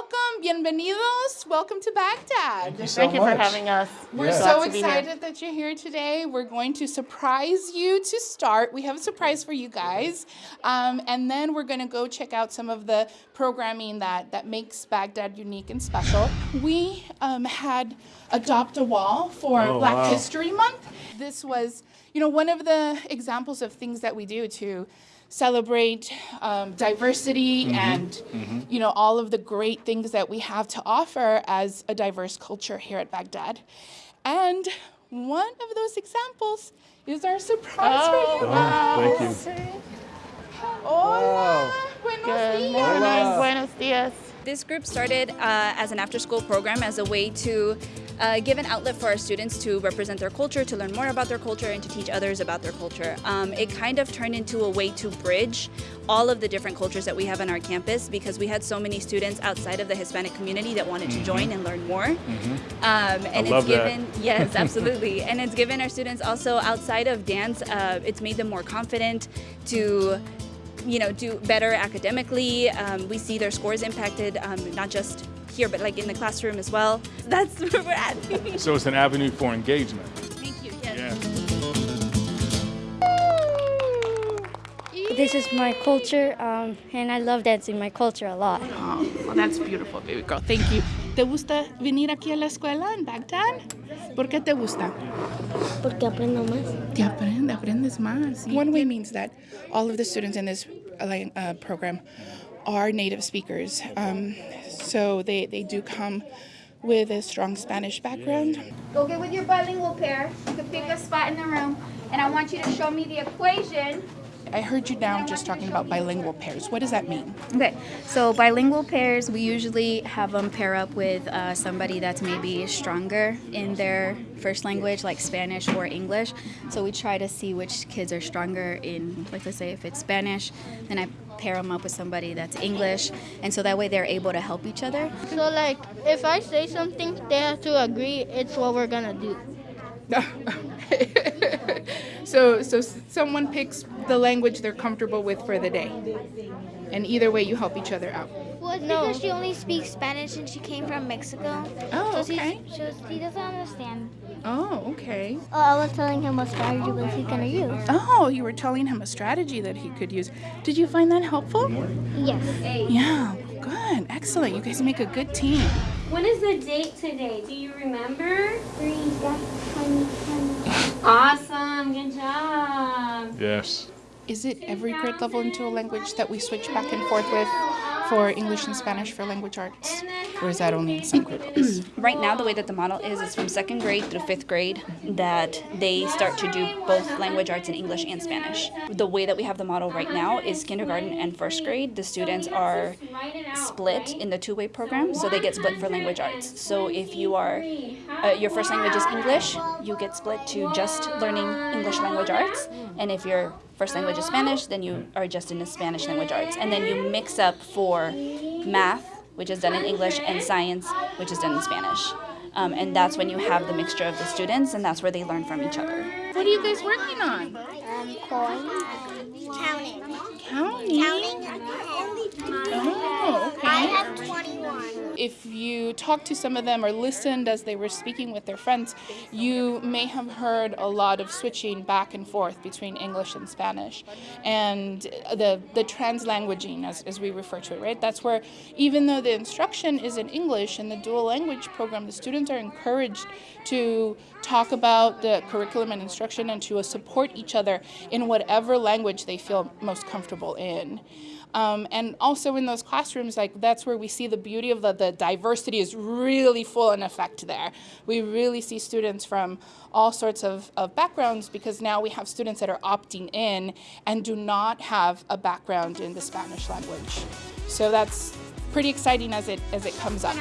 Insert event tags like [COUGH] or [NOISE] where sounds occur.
welcome, bienvenidos. Welcome to Baghdad. Thank you so Thank you much. for having us. We're Yeah. so Glad to be here. excited that you're here today. We're going to surprise you to start. We have a surprise for you guys. Um, and then we're going to go check out some of the programming that, that makes Baghdad unique and special. We um, had Adopt a Wall for Oh, Black wow. History Month. This was, you know, one of the examples of things that we do to celebrate um, diversity Mm-hmm. and you know all of the great things that we have to offer as a diverse culture here at Baghdad. And one of those examples is our surprise Oh, for you wow. guys. Thank you. Hola, buenos Good dias. morning. Buenos dias. This group started uh, as an after-school program as a way to uh, give an outlet for our students to represent their culture, to learn more about their culture, and to teach others about their culture. Um, it kind of turned into a way to bridge all of the different cultures that we have on our campus because we had so many students outside of the Hispanic community that wanted to join and learn more. Um, and love it's that. given [LAUGHS] yes, absolutely, and it's given our students also outside of dance. Uh, it's made them more confident to you know, do better academically. Um, we see their scores impacted, um, not just here, but like in the classroom as well. That's [LAUGHS] where we're at. So it's an avenue for engagement. Thank you. Yes. Yeah. This is my culture, um, and I love dancing my culture a lot. Oh, well, that's beautiful, baby girl. Thank you. ¿Te gusta venir aquí a la escuela en Baghdad? ¿Por qué te gusta? Porque aprendo más. Te aprende, aprendes más. One way means that all of the students in this uh, uh, program are native speakers. Um, so they, they do come with a strong Spanish background. Go get with your bilingual pair. You can pick a spot in the room, and I want you to show me the equation. I heard you now just talking about bilingual pairs. What does that mean? Okay, so bilingual pairs, we usually have them pair up with uh, somebody that's maybe stronger in their first language, like Spanish or English. So we try to see which kids are stronger in, like let's say if it's Spanish, then I pair them up with somebody that's English, and so that way they're able to help each other. So, like, if I say something, they have to agree it's what we're gonna do. [LAUGHS] so so someone picks the language they're comfortable with for the day. And either way you help each other out. Well, it's No. because she only speaks Spanish and she came from Mexico. Oh, so okay. She, so he doesn't understand. Oh, okay. Oh, I was telling him what strategy was he gonna use. Oh, you were telling him a strategy that he could use. Did you find that helpful? Yes. Yeah, good. Excellent. You guys make a good team. When is the date today? Do you remember? Three, that's 20, 20. Awesome, good job. Yes. Is it every grade level into a language that we switch back and forth with for English and Spanish for language arts? Or is that only in some [CLEARS THROAT] grade? Right now, the way that the model is, is from second grade through fifth grade that they start to do both language arts in English and Spanish. The way that we have the model right now is kindergarten and first grade. The students are split in the two-way program, so they get split for language arts. So if you are, uh, your first language is English, you get split to just learning English language arts. And if your first language is Spanish, then you are just in the Spanish language arts. And then you mix up for math, which is done in English, and science, which is done in Spanish. Um, and that's when you have the mixture of the students, and that's where they learn from each other. What are you guys working on? Um, coin. Counting. Counting. Counting. Oh, okay. I have 21. if you talked to some of them or listened as they were speaking with their friends, you may have heard a lot of switching back and forth between English and Spanish. And the, the translanguaging, as, as we refer to it, right? That's where, even though the instruction is in English in the dual language program, the students are encouraged to talk about the curriculum and instruction and to support each other in whatever language they feel most comfortable in. Um, and also in those classrooms, like that's where we see the beauty of the, the diversity is really full in effect there. We really see students from all sorts of, of backgrounds because now we have students that are opting in and do not have a background in the Spanish language. So that's pretty exciting as it as it comes up.